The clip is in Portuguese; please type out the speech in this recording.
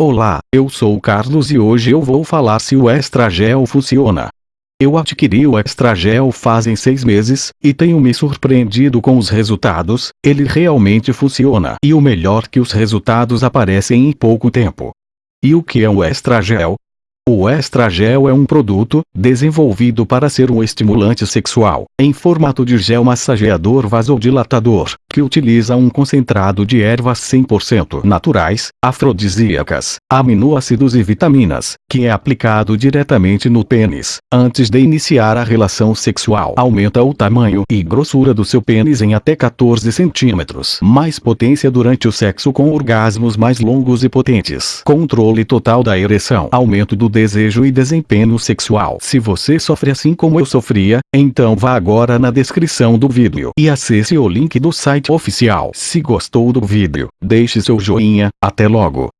Olá, eu sou o Carlos e hoje eu vou falar se o Estragel funciona. Eu adquiri o Extragel fazem seis meses, e tenho me surpreendido com os resultados, ele realmente funciona. E o melhor que os resultados aparecem em pouco tempo. E o que é o Estragel? O estragel é um produto, desenvolvido para ser um estimulante sexual, em formato de gel massageador vasodilatador, que utiliza um concentrado de ervas 100% naturais, afrodisíacas, aminoácidos e vitaminas, que é aplicado diretamente no pênis, antes de iniciar a relação sexual. Aumenta o tamanho e grossura do seu pênis em até 14 centímetros. Mais potência durante o sexo com orgasmos mais longos e potentes. Controle total da ereção. Aumento do desejo e desempenho sexual. Se você sofre assim como eu sofria, então vá agora na descrição do vídeo e acesse o link do site oficial. Se gostou do vídeo, deixe seu joinha, até logo.